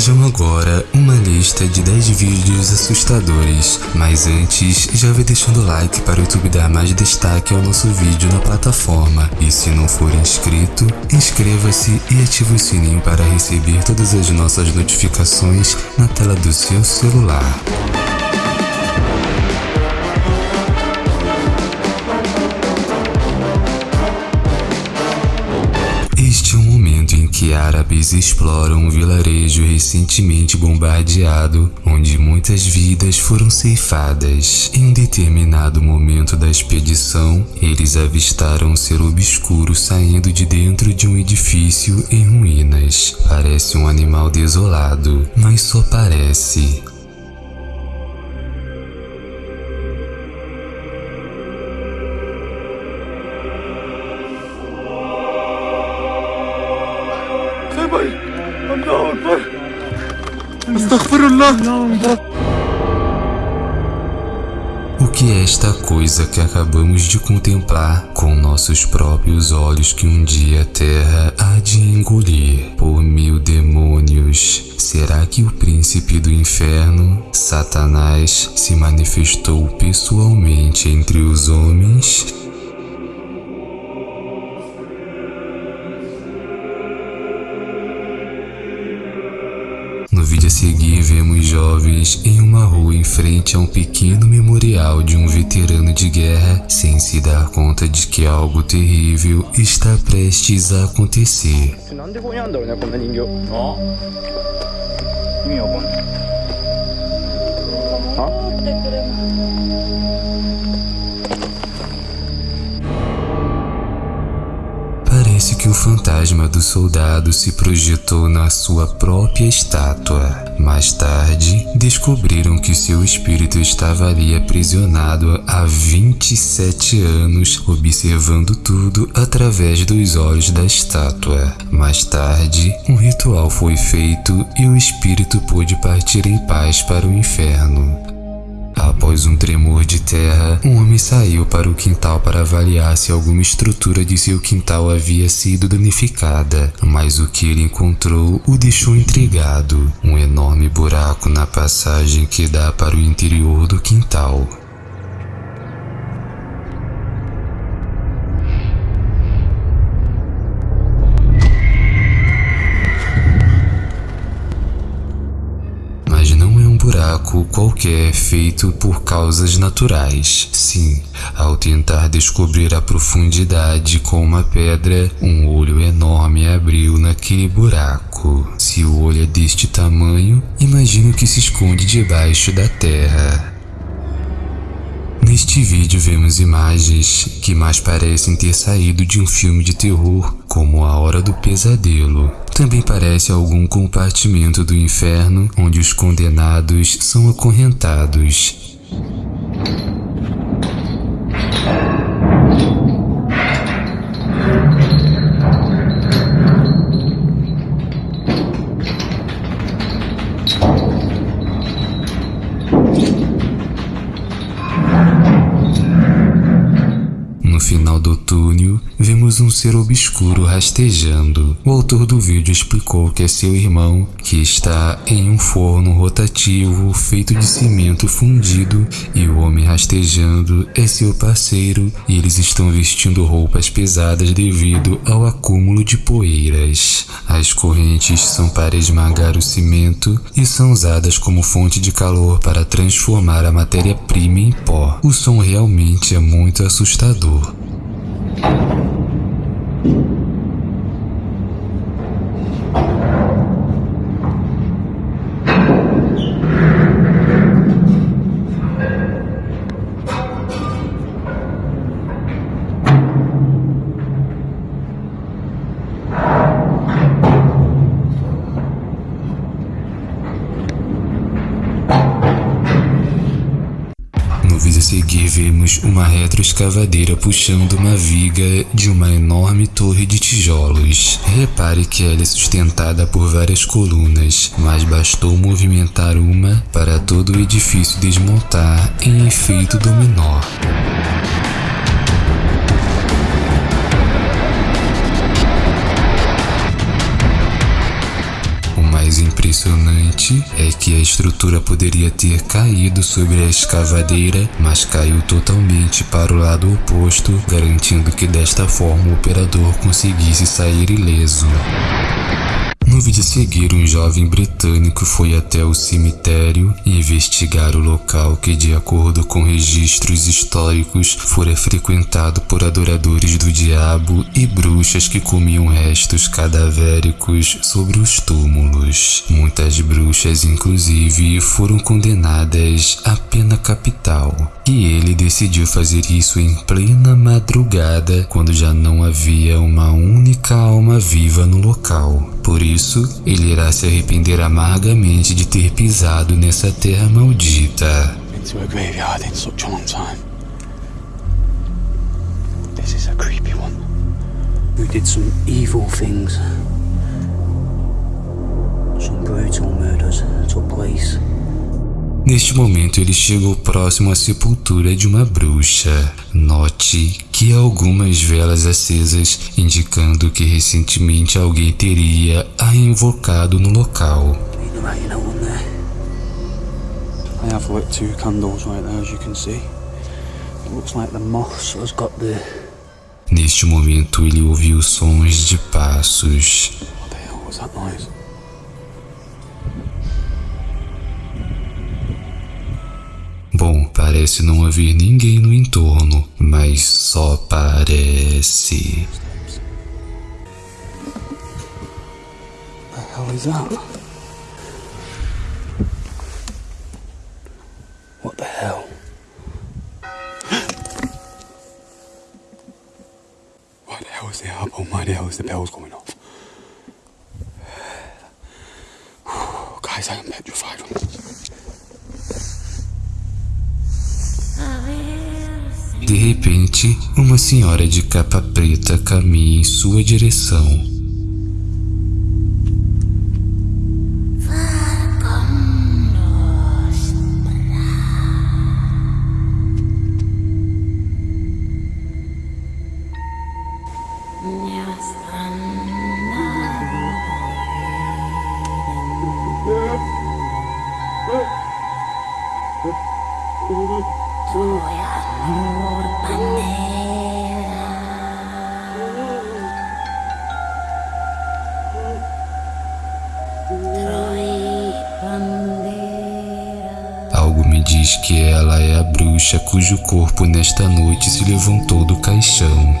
Vejam agora uma lista de 10 vídeos assustadores, mas antes já vai deixando o like para o YouTube dar mais destaque ao nosso vídeo na plataforma. E se não for inscrito, inscreva-se e ative o sininho para receber todas as nossas notificações na tela do seu celular. Que árabes exploram um vilarejo recentemente bombardeado, onde muitas vidas foram ceifadas. Em um determinado momento da expedição, eles avistaram um ser obscuro saindo de dentro de um edifício em ruínas. Parece um animal desolado, mas só parece. O que é esta coisa que acabamos de contemplar com nossos próprios olhos que um dia a terra há de engolir por mil demônios? Será que o príncipe do inferno, Satanás, se manifestou pessoalmente entre os homens? Seguir, vemos jovens em uma rua em frente a um pequeno memorial de um veterano de guerra, sem se dar conta de que algo terrível está prestes a acontecer. Fantasma do soldado se projetou na sua própria estátua. Mais tarde, descobriram que seu espírito estava ali aprisionado há 27 anos, observando tudo através dos olhos da estátua. Mais tarde, um ritual foi feito e o espírito pôde partir em paz para o inferno. Após um tremor de terra, um homem saiu para o quintal para avaliar se alguma estrutura de seu quintal havia sido danificada, mas o que ele encontrou o deixou intrigado: um enorme buraco na passagem que dá para o interior do quintal. Qualquer feito por causas naturais. Sim, ao tentar descobrir a profundidade com uma pedra, um olho enorme abriu naquele buraco. Se o olho é deste tamanho, imagino que se esconde debaixo da terra. Neste vídeo vemos imagens que mais parecem ter saído de um filme de terror, como A Hora do Pesadelo. Também parece algum compartimento do inferno onde os condenados são acorrentados. Final do túnel, vemos um ser obscuro rastejando. O autor do vídeo explicou que é seu irmão, que está em um forno rotativo feito de cimento fundido, e o homem rastejando é seu parceiro, e eles estão vestindo roupas pesadas devido ao acúmulo de poeiras. As correntes são para esmagar o cimento e são usadas como fonte de calor para transformar a matéria-prima em pó. O som realmente é muito assustador. Thank you. Uma retroescavadeira puxando uma viga de uma enorme torre de tijolos. Repare que ela é sustentada por várias colunas, mas bastou movimentar uma para todo o edifício desmontar em efeito dominó. Mais impressionante que a estrutura poderia ter caído sobre a escavadeira, mas caiu totalmente para o lado oposto, garantindo que desta forma o operador conseguisse sair ileso. Vídeo a seguir, um jovem britânico foi até o cemitério investigar o local que, de acordo com registros históricos, fora frequentado por adoradores do diabo e bruxas que comiam restos cadavéricos sobre os túmulos. Muitas bruxas, inclusive, foram condenadas à pena capital. E ele decidiu fazer isso em plena madrugada, quando já não havia uma única alma viva no local. Por isso, ele irá se arrepender amargamente de ter pisado nessa terra maldita. A graveyard in such a long time. This is a creepy one. Who did some evil things. Some brutal murders took place. Neste momento, ele chegou próximo à sepultura de uma bruxa. Note que há algumas velas acesas, indicando que recentemente alguém teria a invocado no local. I have lit two candles right there, as you can see. It looks like the moss has got the. Neste momento, ele ouviu sons de passos. What the hell was that noise? Parece não haver ninguém no entorno, mas só parece. What the hell? Why the hell is the album? Why the hell is the bells going De repente, uma senhora de capa preta caminha em sua direção. Bruxa cujo corpo nesta noite se levantou do caixão.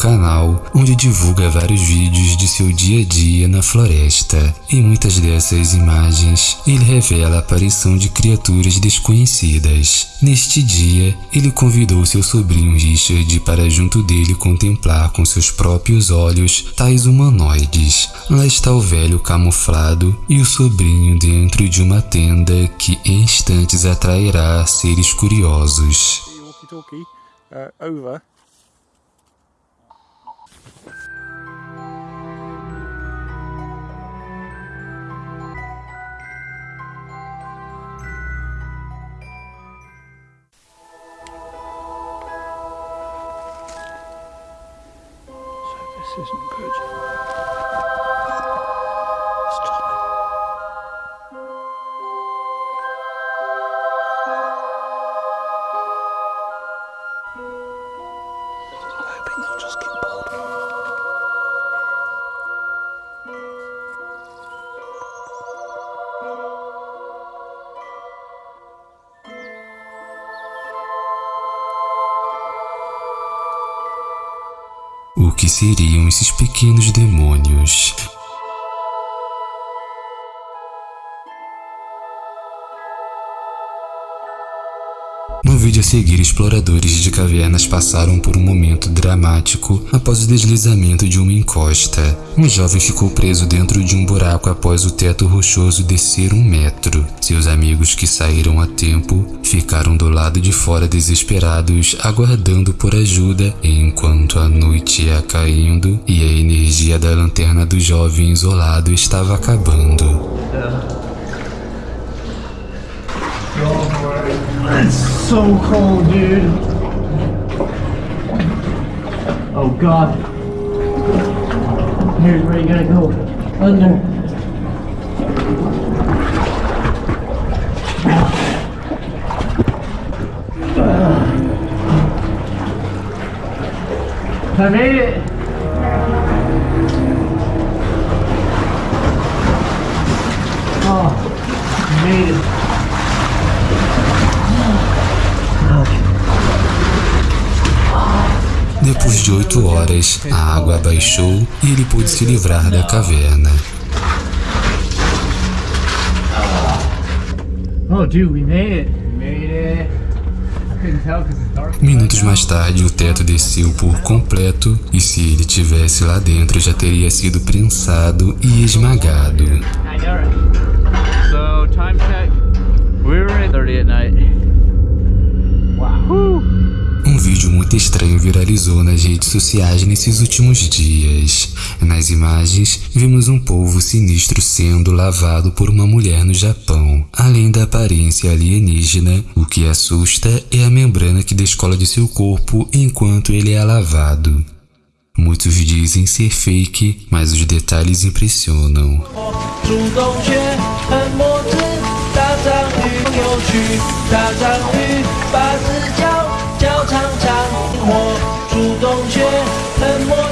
Canal onde divulga vários vídeos de seu dia a dia na floresta. Em muitas dessas imagens, ele revela a aparição de criaturas desconhecidas. Neste dia, ele convidou seu sobrinho Richard para junto dele contemplar com seus próprios olhos tais humanoides. Lá está o velho camuflado e o sobrinho dentro de uma tenda que em instantes atrairá seres curiosos. uh, over. Isn't good. O que seriam esses pequenos demônios? Vídeo a seguir, exploradores de cavernas passaram por um momento dramático após o deslizamento de uma encosta. Um jovem ficou preso dentro de um buraco após o teto rochoso descer um metro. Seus amigos que saíram a tempo ficaram do lado de fora desesperados, aguardando por ajuda, enquanto a noite ia caindo e a energia da lanterna do jovem isolado estava acabando. It's so cold, dude. Oh god. Here's where you gotta go. Under. Oh, I made it. Oh, made it. Depois de oito horas, a água abaixou e ele pôde se livrar da caverna. Oh. Minutos mais tarde, o teto desceu por completo e se ele tivesse lá dentro já teria sido prensado e esmagado. So, time check. We were at 30 at night. Wow. Um vídeo muito estranho viralizou nas redes sociais nesses últimos dias. Nas imagens, vimos um polvo sinistro sendo lavado por uma mulher no Japão. Além da aparência alienígena, o que assusta é a membrana que descola de seu corpo enquanto ele é lavado. Muitos dizem ser fake, mas os detalhes impressionam. 小厂长，我主动却冷漠。